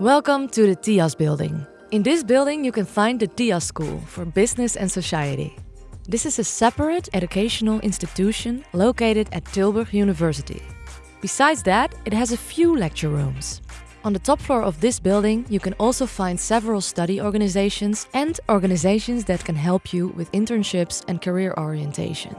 Welcome to the TIAS building. In this building you can find the TIAS School for Business and Society. This is a separate educational institution located at Tilburg University. Besides that, it has a few lecture rooms. On the top floor of this building you can also find several study organizations and organizations that can help you with internships and career orientation.